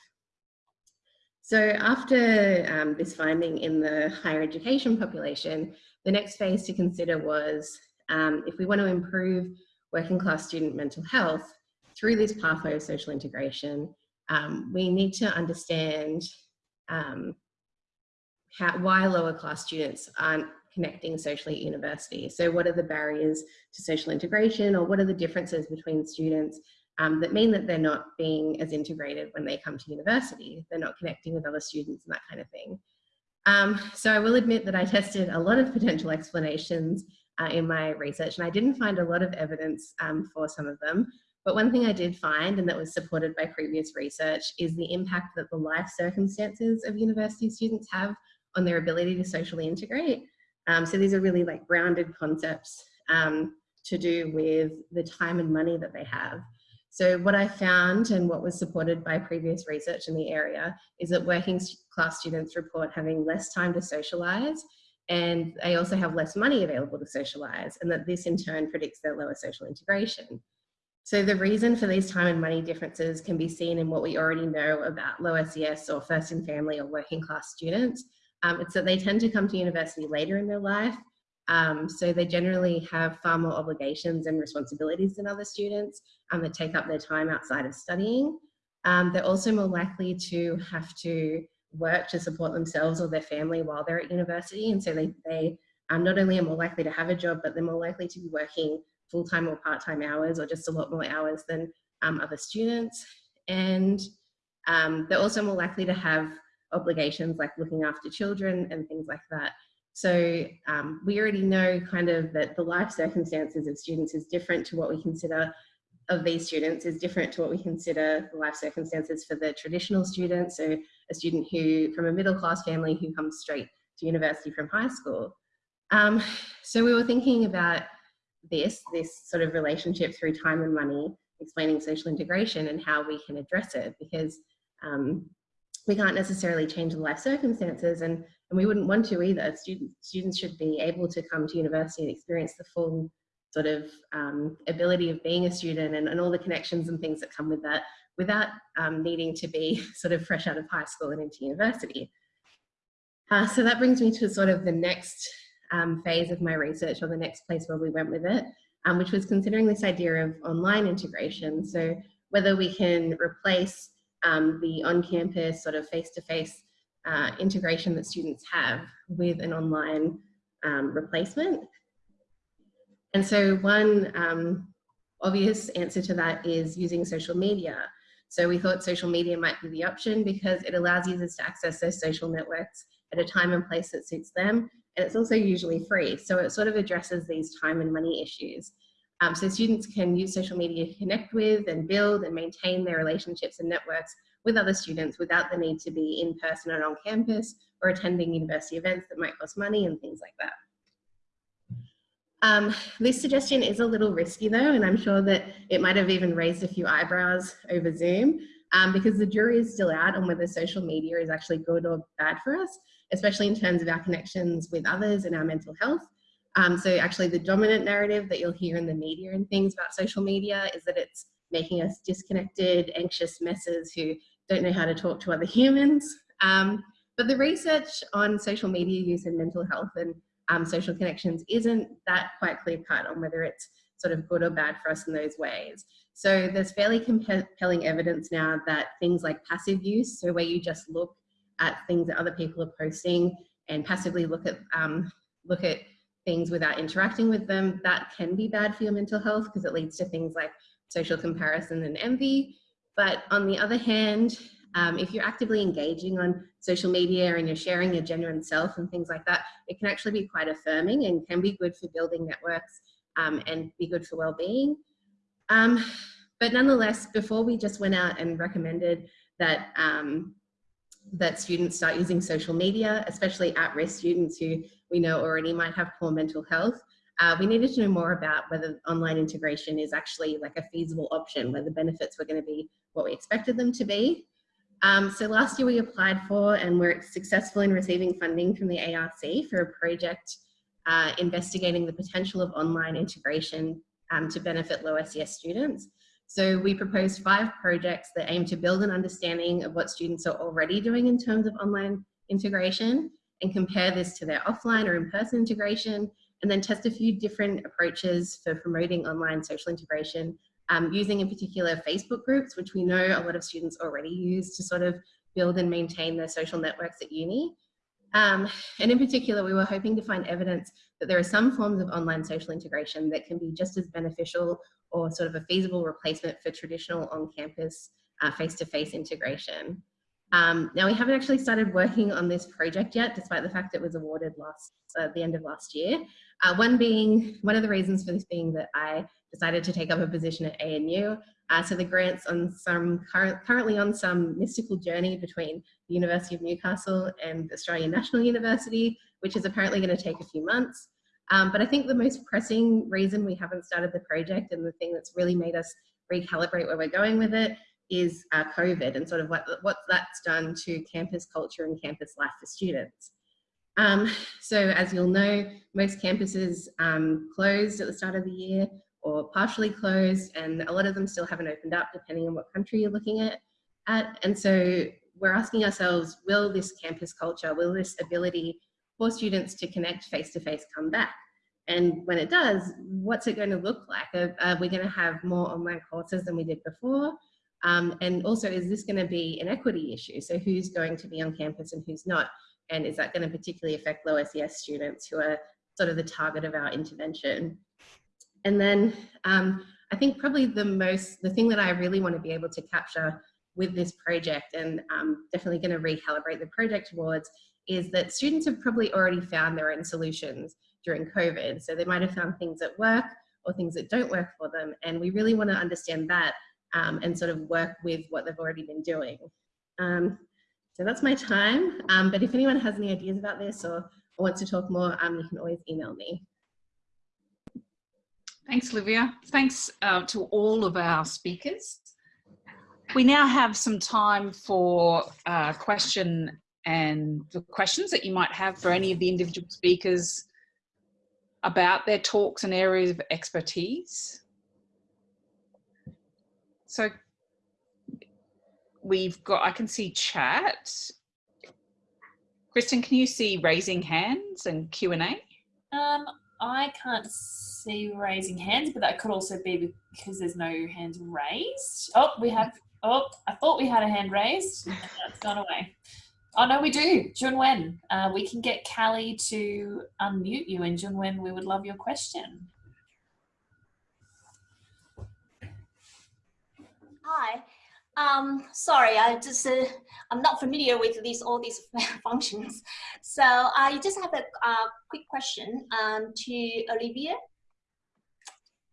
So after um, this finding in the higher education population, the next phase to consider was um, if we want to improve working class student mental health through this pathway of social integration, um, we need to understand um, how, why lower class students aren't connecting socially at university. So what are the barriers to social integration or what are the differences between students um, that mean that they're not being as integrated when they come to university. They're not connecting with other students and that kind of thing. Um, so I will admit that I tested a lot of potential explanations uh, in my research and I didn't find a lot of evidence um, for some of them. But one thing I did find, and that was supported by previous research, is the impact that the life circumstances of university students have on their ability to socially integrate. Um, so these are really like grounded concepts um, to do with the time and money that they have. So what I found and what was supported by previous research in the area is that working class students report having less time to socialise and they also have less money available to socialise and that this in turn predicts their lower social integration. So the reason for these time and money differences can be seen in what we already know about low SES or first in family or working class students. Um, it's that they tend to come to university later in their life. Um, so they generally have far more obligations and responsibilities than other students um, that take up their time outside of studying. Um, they're also more likely to have to work to support themselves or their family while they're at university. And so they, they um, not only are more likely to have a job, but they're more likely to be working full-time or part-time hours or just a lot more hours than um, other students. And um, they're also more likely to have obligations like looking after children and things like that. So um, we already know kind of that the life circumstances of students is different to what we consider of these students is different to what we consider the life circumstances for the traditional students. So a student who from a middle class family who comes straight to university from high school. Um, so we were thinking about this, this sort of relationship through time and money, explaining social integration and how we can address it because um, we can't necessarily change the life circumstances and, and we wouldn't want to either. Students, students should be able to come to university and experience the full sort of um, ability of being a student and, and all the connections and things that come with that without um, needing to be sort of fresh out of high school and into university. Uh, so that brings me to sort of the next um, phase of my research or the next place where we went with it, um, which was considering this idea of online integration. So whether we can replace um, the on-campus sort of face-to-face -face, uh, integration that students have with an online um, replacement. And so one um, obvious answer to that is using social media. So we thought social media might be the option because it allows users to access those social networks at a time and place that suits them and it's also usually free. So it sort of addresses these time and money issues. Um, so students can use social media to connect with and build and maintain their relationships and networks with other students without the need to be in person or on campus or attending university events that might cost money and things like that. Um, this suggestion is a little risky though, and I'm sure that it might have even raised a few eyebrows over Zoom um, because the jury is still out on whether social media is actually good or bad for us especially in terms of our connections with others and our mental health. Um, so actually the dominant narrative that you'll hear in the media and things about social media is that it's making us disconnected, anxious messes who don't know how to talk to other humans. Um, but the research on social media use and mental health and um, social connections isn't that quite clear cut on whether it's sort of good or bad for us in those ways. So there's fairly compelling evidence now that things like passive use, so where you just look at things that other people are posting and passively look at um, look at things without interacting with them, that can be bad for your mental health because it leads to things like social comparison and envy. But on the other hand, um, if you're actively engaging on social media and you're sharing your genuine self and things like that, it can actually be quite affirming and can be good for building networks um, and be good for well-being. Um, but nonetheless, before we just went out and recommended that um, that students start using social media, especially at-risk students who we know already might have poor mental health, uh, we needed to know more about whether online integration is actually like a feasible option, where the benefits were going to be what we expected them to be. Um, so last year we applied for and were successful in receiving funding from the ARC for a project uh, investigating the potential of online integration um, to benefit low SES students. So we proposed five projects that aim to build an understanding of what students are already doing in terms of online integration and compare this to their offline or in-person integration and then test a few different approaches for promoting online social integration um, using in particular Facebook groups, which we know a lot of students already use to sort of build and maintain their social networks at uni. Um, and in particular, we were hoping to find evidence that there are some forms of online social integration that can be just as beneficial or sort of a feasible replacement for traditional on-campus uh, face-to-face integration. Um, now we haven't actually started working on this project yet, despite the fact it was awarded last uh, the end of last year. Uh, one being one of the reasons for this being that I decided to take up a position at ANU. Uh, so the grant's on some current, currently on some mystical journey between the University of Newcastle and Australian National University, which is apparently going to take a few months. Um, but I think the most pressing reason we haven't started the project and the thing that's really made us recalibrate where we're going with it is uh, COVID and sort of what, what that's done to campus culture and campus life for students. Um, so as you'll know, most campuses um, closed at the start of the year or partially closed and a lot of them still haven't opened up depending on what country you're looking at. at. And so we're asking ourselves, will this campus culture, will this ability for students to connect face-to-face -face come back? And when it does, what's it going to look like? Are, are we going to have more online courses than we did before? Um, and also, is this going to be an equity issue? So who's going to be on campus and who's not? And is that going to particularly affect low SES students who are sort of the target of our intervention? And then um, I think probably the most, the thing that I really want to be able to capture with this project and um, definitely going to recalibrate the project towards is that students have probably already found their own solutions during COVID. So they might have found things that work or things that don't work for them. And we really want to understand that um, and sort of work with what they've already been doing. Um, so that's my time. Um, but if anyone has any ideas about this or, wants to talk more, um, you can always email me. Thanks, Olivia. Thanks uh, to all of our speakers. We now have some time for uh, question and the questions that you might have for any of the individual speakers about their talks and areas of expertise. So we've got, I can see chat. Kristen, can you see raising hands and Q&A? Um, I can't see raising hands, but that could also be because there's no hands raised. Oh, we have, oh, I thought we had a hand raised. That's gone away. Oh, no, we do. Junwen, uh, we can get Callie to unmute you. And Junwen, we would love your question. Hi. Um, sorry, I just uh, I'm not familiar with these all these functions, so I just have a quick question um, to Olivia.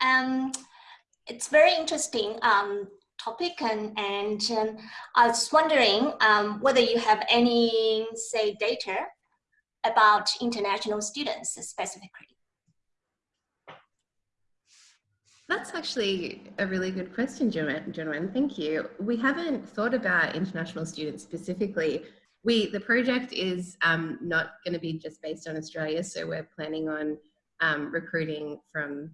Um, it's very interesting um, topic, and and um, I was wondering um, whether you have any say data about international students specifically. That's actually a really good question, Joanne. Thank you. We haven't thought about international students specifically. We the project is um, not going to be just based on Australia, so we're planning on um, recruiting from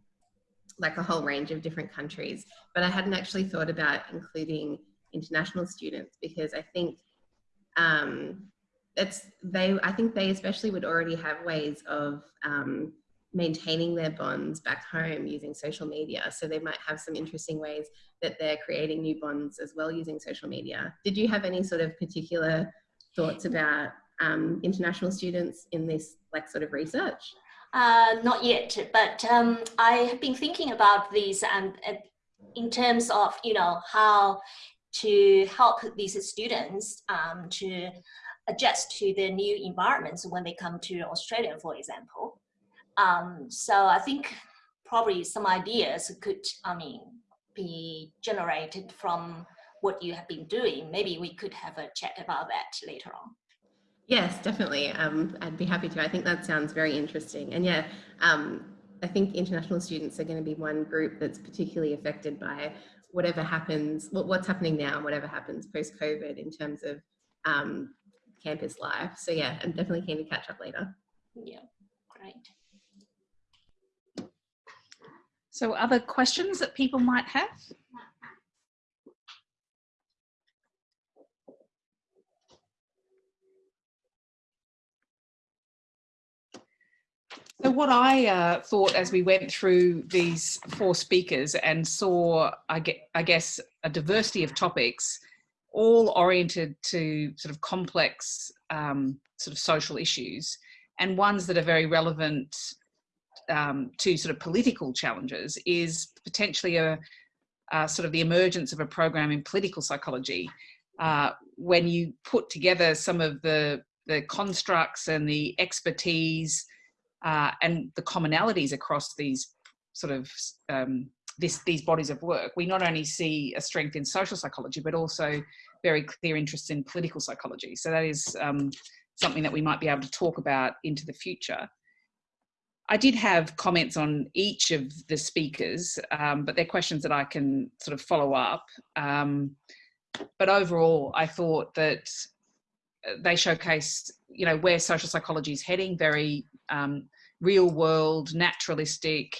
like a whole range of different countries. But I hadn't actually thought about including international students because I think um, it's they. I think they especially would already have ways of um, maintaining their bonds back home using social media. So they might have some interesting ways that they're creating new bonds as well using social media. Did you have any sort of particular thoughts about um, international students in this like sort of research? Uh, not yet, but um, I have been thinking about these and uh, in terms of, you know, how to help these students um, to adjust to the new environments when they come to Australia, for example. Um, so I think probably some ideas could, I mean, be generated from what you have been doing. Maybe we could have a chat about that later on. Yes, definitely. Um, I'd be happy to. I think that sounds very interesting. And yeah, um, I think international students are going to be one group that's particularly affected by whatever happens, what's happening now, and whatever happens post-COVID in terms of um, campus life. So yeah, I'm definitely keen to catch up later. Yeah, great. So other questions that people might have? So what I uh, thought as we went through these four speakers and saw, I, get, I guess, a diversity of topics, all oriented to sort of complex um, sort of social issues and ones that are very relevant um, to sort of political challenges is potentially a, sort of the emergence of a program in political psychology uh, when you put together some of the, the constructs and the expertise uh, and the commonalities across these sort of um, this, these bodies of work, we not only see a strength in social psychology, but also very clear interest in political psychology. So that is um, something that we might be able to talk about into the future. I did have comments on each of the speakers, um, but they're questions that I can sort of follow up. Um, but overall, I thought that uh, they showcased, you know, where social psychology is heading, very um, real world, naturalistic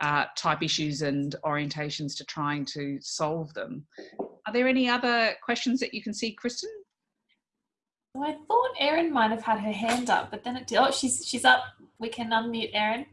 uh, type issues and orientations to trying to solve them. Are there any other questions that you can see, Kristen? I thought Erin might have had her hand up, but then it did. Oh, she's she's up. We can unmute Erin.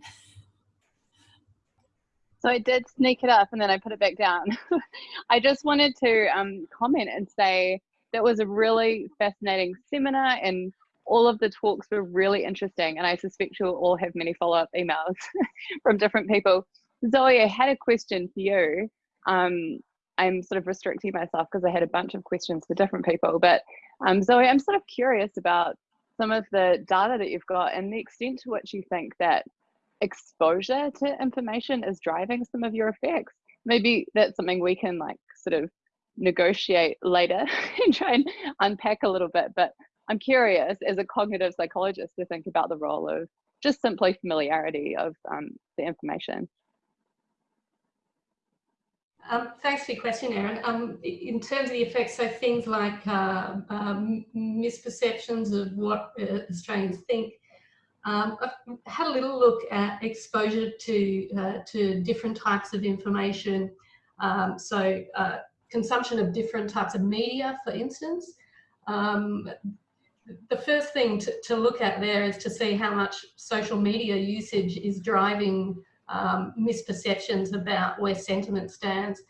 So I did sneak it up and then I put it back down. I just wanted to um, comment and say that was a really fascinating seminar and all of the talks were really interesting. And I suspect you'll all have many follow-up emails from different people. Zoe, I had a question for you. Um, I'm sort of restricting myself because I had a bunch of questions for different people. But um, Zoe, I'm sort of curious about some of the data that you've got and the extent to which you think that exposure to information is driving some of your effects. Maybe that's something we can like sort of negotiate later and try and unpack a little bit. But I'm curious as a cognitive psychologist to think about the role of just simply familiarity of um, the information. Um, thanks for your question, Erin. Um, in terms of the effects, so things like uh, um, misperceptions of what uh, Australians think, um, I've had a little look at exposure to, uh, to different types of information. Um, so uh, consumption of different types of media, for instance. Um, the first thing to, to look at there is to see how much social media usage is driving um, misperceptions about where sentiment stands.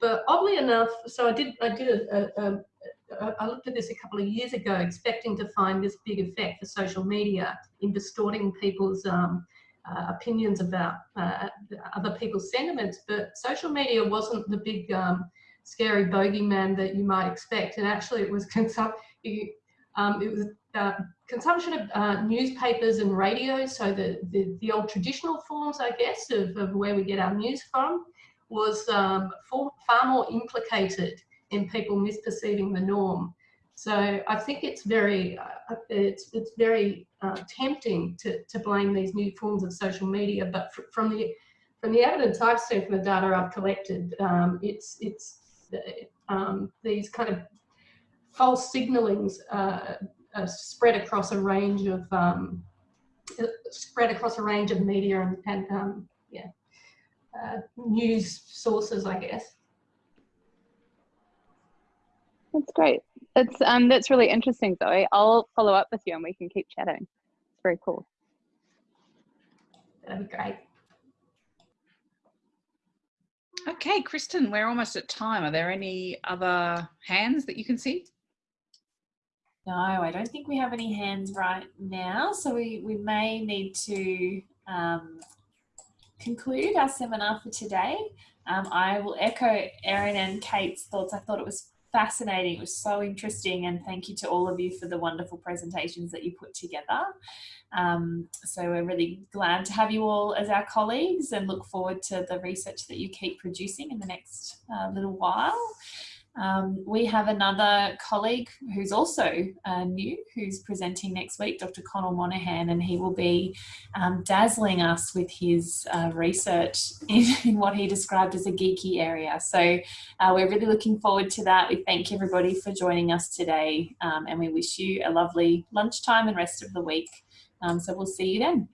But oddly enough, so I did, I did a, a, a, I looked at this a couple of years ago, expecting to find this big effect for social media in distorting people's um, uh, opinions about uh, other people's sentiments. But social media wasn't the big um, scary bogeyman that you might expect. And actually it was, um, it was uh, consumption of uh, newspapers and radio, so the, the, the, old traditional forms, I guess, of, of where we get our news from, was um, for, far more implicated in people misperceiving the norm. So I think it's very, uh, it's, it's very uh, tempting to, to blame these new forms of social media, but from the from the evidence I've seen from the data I've collected, um, it's it's um, these kind of false signalings uh, uh, spread across a range of um, spread across a range of media and, and um, yeah, uh, news sources, I guess. That's great. It's um that's really interesting, Zoe. I'll follow up with you and we can keep chatting. It's very cool. That'd be great. Okay, Kristen, we're almost at time. Are there any other hands that you can see? No, I don't think we have any hands right now. So we, we may need to um, conclude our seminar for today. Um, I will echo Erin and Kate's thoughts. I thought it was fascinating. It was so interesting. And thank you to all of you for the wonderful presentations that you put together. Um, so we're really glad to have you all as our colleagues and look forward to the research that you keep producing in the next uh, little while. Um, we have another colleague who's also uh, new, who's presenting next week, Dr. Conal Monaghan, and he will be um, dazzling us with his uh, research in, in, what he described as a geeky area. So uh, we're really looking forward to that. We thank everybody for joining us today, um, and we wish you a lovely lunchtime and rest of the week. Um, so we'll see you then.